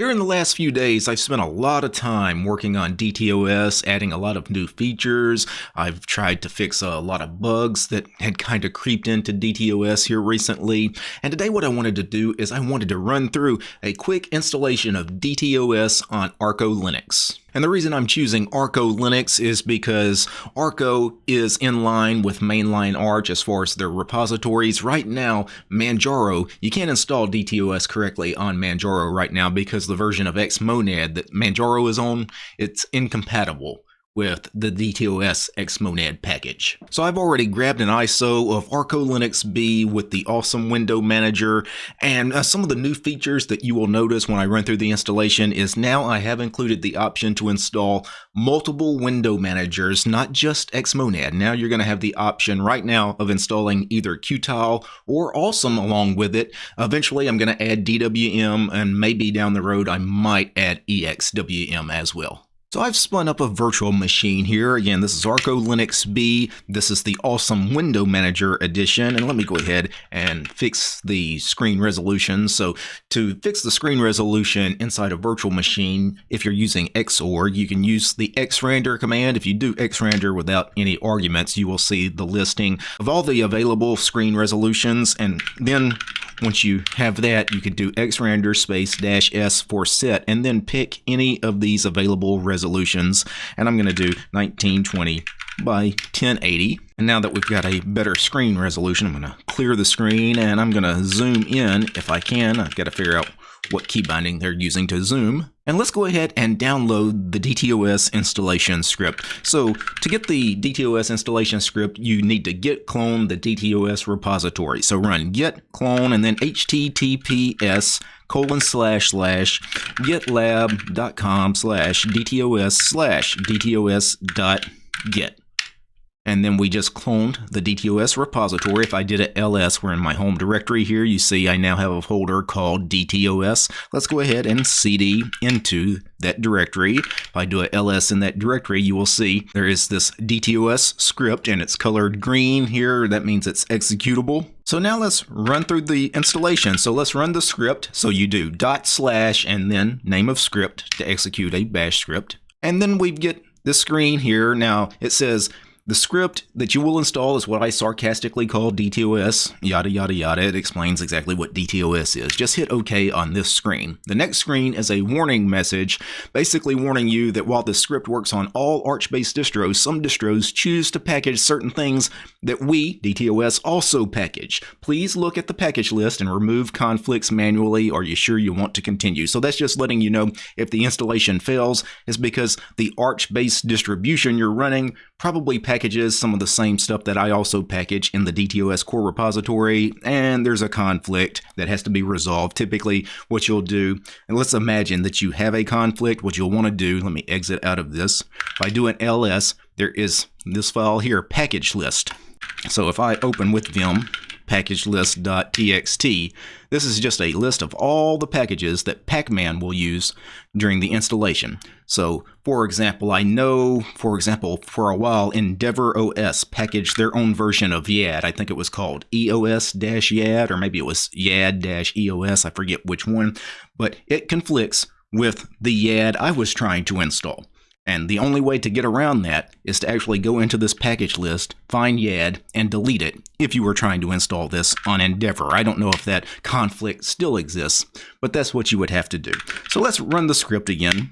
Here in the last few days, I've spent a lot of time working on DTOS, adding a lot of new features. I've tried to fix a lot of bugs that had kind of creeped into DTOS here recently. And today what I wanted to do is I wanted to run through a quick installation of DTOS on Arco Linux. And the reason I'm choosing Arco Linux is because Arco is in line with mainline Arch as far as their repositories. Right now, Manjaro, you can't install DTOS correctly on Manjaro right now because the version of Xmonad that Manjaro is on, it's incompatible with the DTOS Xmonad package. So I've already grabbed an ISO of Arco Linux B with the awesome window manager and uh, some of the new features that you will notice when I run through the installation is now I have included the option to install multiple window managers, not just Xmonad. Now you're going to have the option right now of installing either Qtile or Awesome along with it. Eventually I'm going to add DWM and maybe down the road I might add EXWM as well. So I've spun up a virtual machine here. Again, this is Arco Linux B. This is the awesome Window Manager edition. And let me go ahead and fix the screen resolution. So to fix the screen resolution inside a virtual machine, if you're using Xorg, you can use the xrandr command. If you do xrandr without any arguments, you will see the listing of all the available screen resolutions. And then once you have that, you can do xrandr space dash s for set and then pick any of these available resolutions. And I'm going to do 1920 by 1080. And now that we've got a better screen resolution, I'm going to clear the screen and I'm going to zoom in if I can. I've got to figure out what key binding they're using to zoom. And let's go ahead and download the DTOS installation script. So to get the DTOS installation script, you need to git clone the DTOS repository. So run git clone and then https colon slash slash gitlab.com slash dtos slash dtos dot git and then we just cloned the DTOS repository. If I did a ls, we're in my home directory here. You see I now have a folder called DTOS. Let's go ahead and cd into that directory. If I do a ls in that directory, you will see there is this DTOS script and it's colored green here. That means it's executable. So now let's run through the installation. So let's run the script. So you do dot slash and then name of script to execute a bash script. And then we get this screen here. Now it says the script that you will install is what I sarcastically call DTOS, yada yada yada. It explains exactly what DTOS is. Just hit OK on this screen. The next screen is a warning message, basically warning you that while the script works on all Arch-based distros, some distros choose to package certain things that we, DTOS, also package. Please look at the package list and remove conflicts manually. Are you sure you want to continue? So that's just letting you know if the installation fails, is because the Arch-based distribution you're running probably packages some of the same stuff that I also package in the DTOS core repository, and there's a conflict that has to be resolved. Typically, what you'll do, and let's imagine that you have a conflict, what you'll want to do, let me exit out of this. If I do an ls, there is this file here, package list. So if I open with Vim, packagelist.txt. This is just a list of all the packages that Pacman will use during the installation. So, for example, I know, for example, for a while Endeavour OS packaged their own version of YAD. I think it was called EOS-YAD, or maybe it was YAD-EOS, I forget which one, but it conflicts with the YAD I was trying to install. And the only way to get around that is to actually go into this package list, find YAD, and delete it if you were trying to install this on Endeavour. I don't know if that conflict still exists, but that's what you would have to do. So let's run the script again.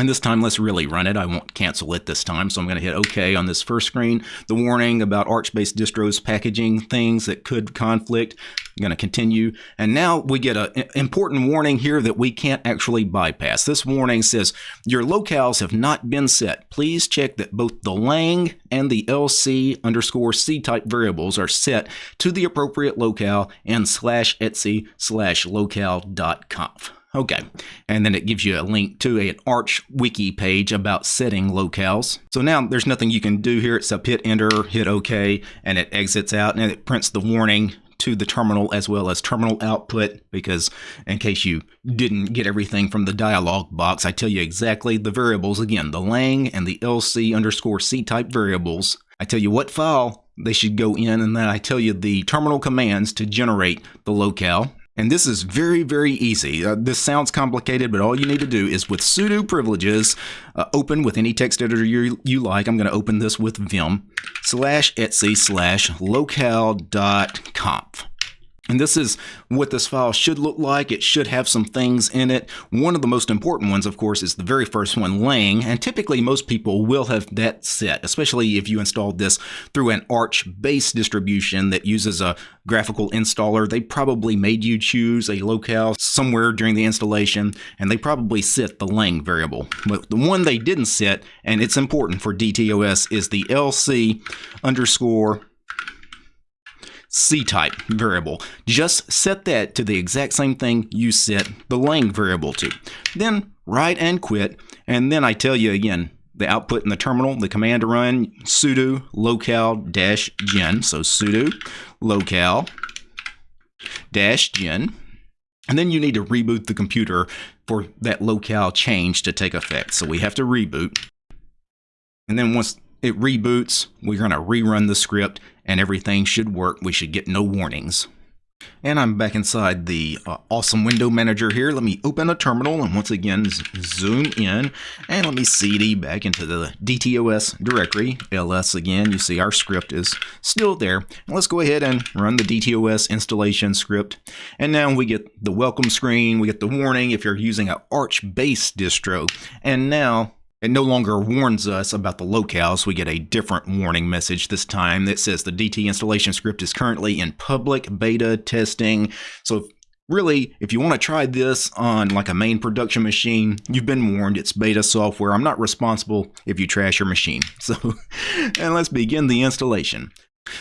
And this time, let's really run it. I won't cancel it this time, so I'm going to hit OK on this first screen. The warning about Arch-based distros packaging things that could conflict. I'm going to continue. And now we get an important warning here that we can't actually bypass. This warning says, your locales have not been set. Please check that both the lang and the lc underscore c type variables are set to the appropriate locale and slash etc slash locale.conf. Okay, and then it gives you a link to an Arch wiki page about setting locales. So now there's nothing you can do here except hit enter, hit OK, and it exits out and it prints the warning to the terminal as well as terminal output because in case you didn't get everything from the dialog box, I tell you exactly the variables again, the lang and the lc underscore c type variables. I tell you what file they should go in and then I tell you the terminal commands to generate the locale And this is very, very easy. Uh, this sounds complicated, but all you need to do is with sudo privileges, uh, open with any text editor you, you like. I'm going to open this with vim slash etsy slash locale dot conf. And this is what this file should look like. It should have some things in it. One of the most important ones, of course, is the very first one, lang. And typically most people will have that set, especially if you installed this through an Arch base distribution that uses a graphical installer. They probably made you choose a locale somewhere during the installation, and they probably set the lang variable. But the one they didn't set, and it's important for DTOS, is the LC underscore C-type variable. Just set that to the exact same thing you set the lang variable to. Then write and quit, and then I tell you again, the output in the terminal, the command to run sudo locale dash gen. So sudo locale dash gen. And then you need to reboot the computer for that locale change to take effect. So we have to reboot. And then once it reboots, we're going to rerun the script and everything should work. We should get no warnings. And I'm back inside the uh, awesome window manager here. Let me open a terminal and once again zoom in and let me cd back into the DTOS directory, ls again. You see our script is still there. And let's go ahead and run the DTOS installation script. And now we get the welcome screen, we get the warning if you're using an Arch-based distro. And now it no longer warns us about the locales. We get a different warning message this time that says the DT installation script is currently in public beta testing. So really, if you want to try this on like a main production machine, you've been warned it's beta software. I'm not responsible if you trash your machine. So, and let's begin the installation.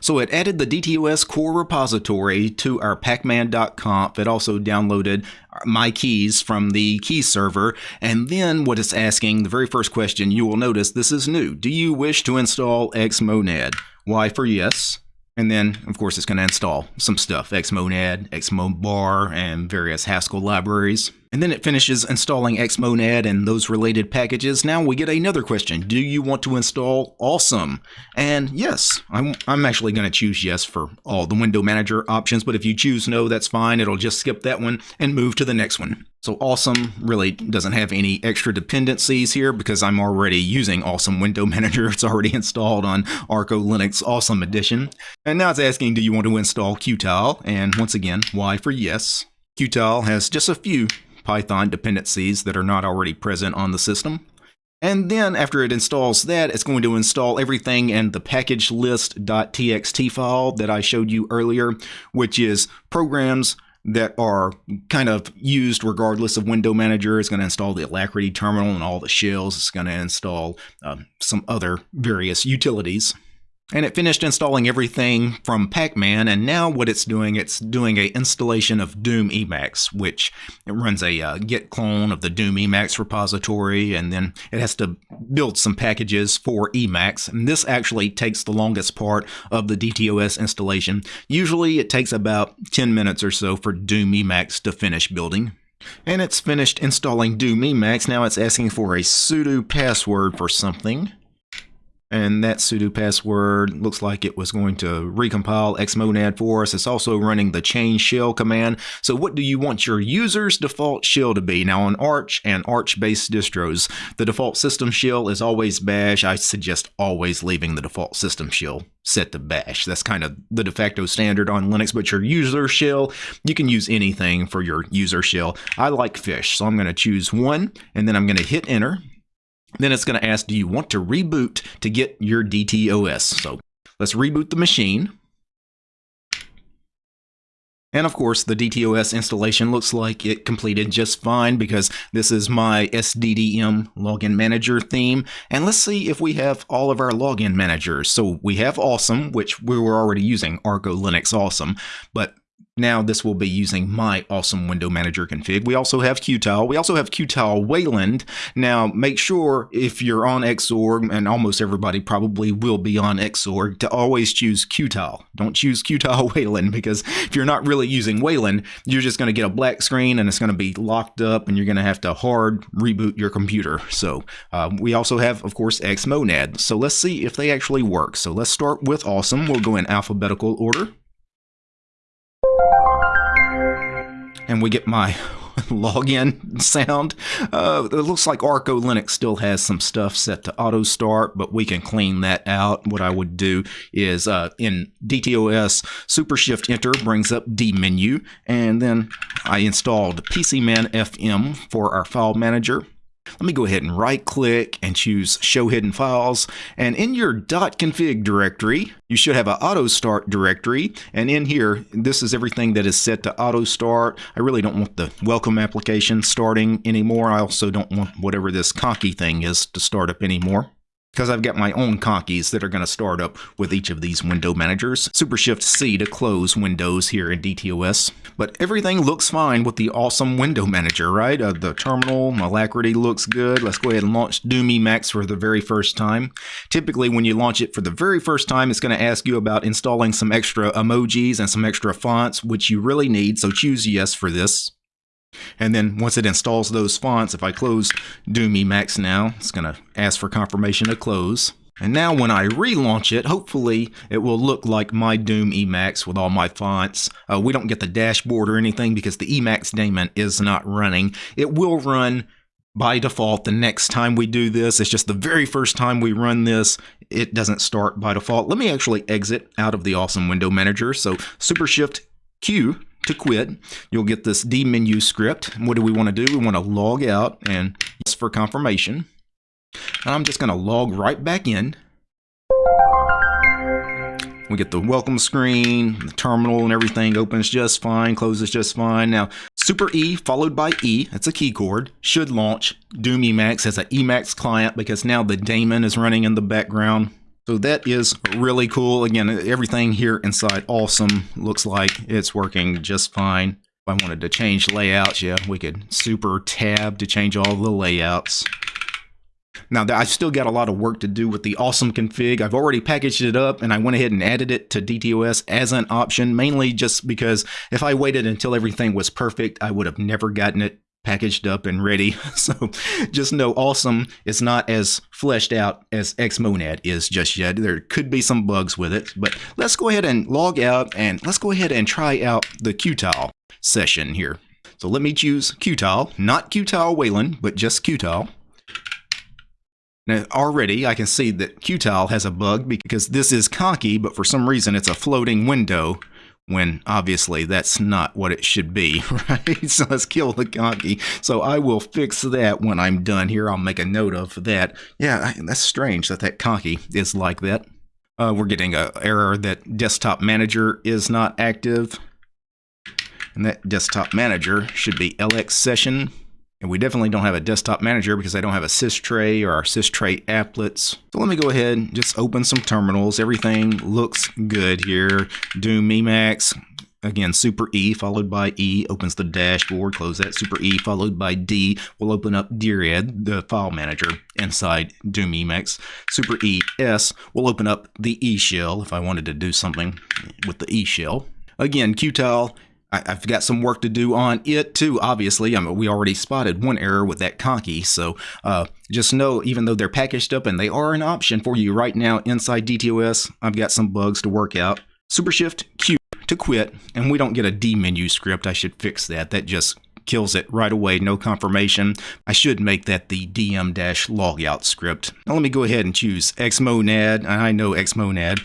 So it added the DTOS core repository to our pacman.conf. It also downloaded my keys from the key server. And then what it's asking, the very first question, you will notice this is new. Do you wish to install Xmonad? Y for yes. And then, of course, it's going to install some stuff, Xmonad, Xmobar, and various Haskell libraries. And then it finishes installing Xmonad and those related packages. Now we get another question. Do you want to install Awesome? And yes, I'm, I'm actually going to choose yes for all the window manager options, but if you choose no, that's fine. It'll just skip that one and move to the next one. So Awesome really doesn't have any extra dependencies here because I'm already using Awesome Window Manager. It's already installed on Arco Linux Awesome Edition. And now it's asking, do you want to install Qtile? And once again, Y for yes. Qtile has just a few Python dependencies that are not already present on the system. And then after it installs that, it's going to install everything in the package list.txt file that I showed you earlier, which is programs that are kind of used regardless of window manager. It's going to install the Alacritty terminal and all the shells. It's going to install um, some other various utilities. And it finished installing everything from Pacman, and now what it's doing, it's doing a installation of Doom Emacs, which it runs a uh, git clone of the Doom Emacs repository, and then it has to build some packages for Emacs. And this actually takes the longest part of the DTOS installation. Usually it takes about 10 minutes or so for Doom Emacs to finish building. And it's finished installing Doom Emacs. Now it's asking for a sudo password for something and that sudo password looks like it was going to recompile xmonad for us. It's also running the change shell command. So what do you want your user's default shell to be? Now on Arch and Arch-based distros, the default system shell is always bash. I suggest always leaving the default system shell set to bash. That's kind of the de facto standard on Linux, but your user shell, you can use anything for your user shell. I like fish, so I'm going to choose one, and then I'm going to hit enter. Then it's going to ask, do you want to reboot to get your DTOS? So let's reboot the machine. And of course, the DTOS installation looks like it completed just fine because this is my SDDM login manager theme. And let's see if we have all of our login managers. So we have Awesome, which we were already using, Arco Linux Awesome. But now this will be using my awesome window manager config. We also have Qtile. We also have Qtile Wayland. Now make sure if you're on Xorg, and almost everybody probably will be on Xorg, to always choose Qtile. Don't choose Qtile Wayland because if you're not really using Wayland, you're just going to get a black screen and it's going to be locked up and you're going to have to hard reboot your computer. So uh, we also have, of course, Xmonad. So let's see if they actually work. So let's start with Awesome. We'll go in alphabetical order. And we get my login sound. Uh, it looks like Arco Linux still has some stuff set to auto start, but we can clean that out. What I would do is uh, in DTOS, Super Shift Enter brings up D menu, and then I installed PCMan FM for our file manager. Let me go ahead and right click and choose show hidden files. And in your .config directory, you should have an auto start directory. And in here, this is everything that is set to auto start. I really don't want the welcome application starting anymore. I also don't want whatever this conky thing is to start up anymore because I've got my own conkys that are going to start up with each of these window managers. Super Shift C to close windows here in DTOS. But everything looks fine with the awesome window manager, right? Uh, the terminal, Alacritty looks good. Let's go ahead and launch Doom Emacs for the very first time. Typically, when you launch it for the very first time, it's going to ask you about installing some extra emojis and some extra fonts, which you really need, so choose yes for this. And then once it installs those fonts, if I close Doom Emacs now, it's going to ask for confirmation to close. And now when I relaunch it, hopefully it will look like my Doom Emacs with all my fonts. Uh, we don't get the dashboard or anything because the Emacs daemon is not running. It will run by default the next time we do this. It's just the very first time we run this, it doesn't start by default. Let me actually exit out of the awesome window manager. So Super Shift Q to quit. You'll get this D menu script. What do we want to do? We want to log out and yes for confirmation. And I'm just going to log right back in. We get the welcome screen, the terminal and everything opens just fine, closes just fine. Now, Super E followed by E, that's a key chord, should launch Doom Emacs as an Emacs client because now the daemon is running in the background. So that is really cool. Again, everything here inside awesome. Looks like it's working just fine. If I wanted to change layouts, yeah, we could super tab to change all the layouts. Now, I've still got a lot of work to do with the awesome config. I've already packaged it up and I went ahead and added it to DTOS as an option, mainly just because if I waited until everything was perfect, I would have never gotten it packaged up and ready. So just know awesome is not as fleshed out as Xmonad is just yet. There could be some bugs with it, but let's go ahead and log out and let's go ahead and try out the Qtile session here. So let me choose Qtile, not Qtile Wayland, but just Qtile. Now already I can see that Qtile has a bug because this is conky, but for some reason it's a floating window when obviously that's not what it should be, right? So let's kill the conky. So I will fix that when I'm done here. I'll make a note of that. Yeah, that's strange that that conky is like that. Uh, we're getting an error that desktop manager is not active. And that desktop manager should be LX session and we definitely don't have a desktop manager because I don't have a systray or our systray applets. So let me go ahead and just open some terminals. Everything looks good here. Doom Emacs, again, Super E followed by E opens the dashboard, close that. Super E followed by D will open up Dired, the file manager inside Doom Emacs. Super E S will open up the E shell if I wanted to do something with the E shell. Again, Qtile I, have got some work to do on it too, obviously. I mean, we already spotted one error with that conky. So uh, just know, even though they're packaged up and they are an option for you right now inside DTOS, I've got some bugs to work out. Super Shift Q to quit, and we don't get a D menu script. I should fix that. That just kills it right away, no confirmation. I should make that the dm-logout script. Now let me go ahead and choose Xmonad. I know Xmonad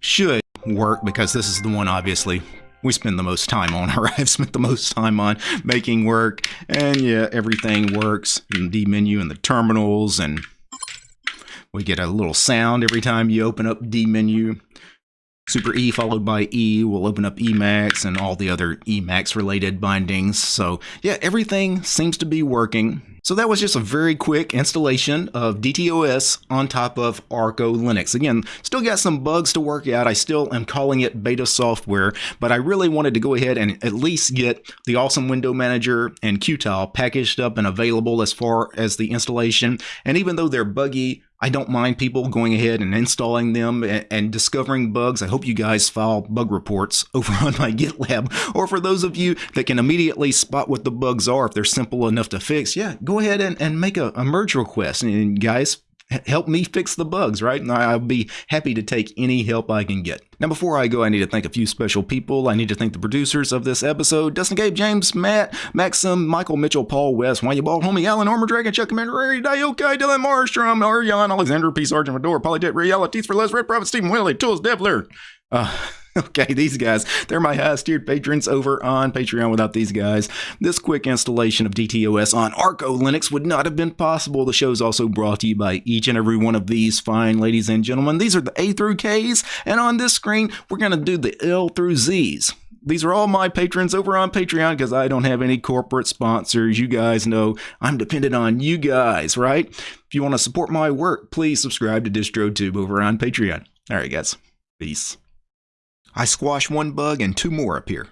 should work because this is the one obviously we spend the most time on, or I've spent the most time on making work. And yeah, everything works in the menu and the terminals, and we get a little sound every time you open up D menu. Super E followed by E will open up Emacs and all the other Emacs related bindings. So yeah, everything seems to be working. So that was just a very quick installation of DTOS on top of Arco Linux. Again, still got some bugs to work out. I still am calling it beta software, but I really wanted to go ahead and at least get the awesome window manager and Qtile packaged up and available as far as the installation. And even though they're buggy, I don't mind people going ahead and installing them and, and, discovering bugs. I hope you guys file bug reports over on my GitLab. Or for those of you that can immediately spot what the bugs are, if they're simple enough to fix, yeah, go ahead and, and make a, a merge request. And guys, help me fix the bugs, right? And I'll be happy to take any help I can get. Now, before I go, I need to thank a few special people. I need to thank the producers of this episode Dustin Gabe, James, Matt, Maxim, Michael Mitchell, Paul West, Wanya Ball, Homie, Alan, Armor Dragon, Chuck Commander, Diokai, Dylan Marstrom, Ariane, Alexander, P. Sergeant Fedor, Polydet, Realities for Less, Red Prophet, Stephen Willie, Tools, Devler. Uh, Okay, these guys, they're my highest tiered patrons over on Patreon. Without these guys, this quick installation of DTOS on Arco Linux would not have been possible. The show is also brought to you by each and every one of these fine ladies and gentlemen. These are the A through K's, and on this screen, we're going to do the L through Z's. These are all my patrons over on Patreon because I don't have any corporate sponsors. You guys know I'm dependent on you guys, right? If you want to support my work, please subscribe to DistroTube over on Patreon. All right, guys. Peace. I squash one bug and two more appear.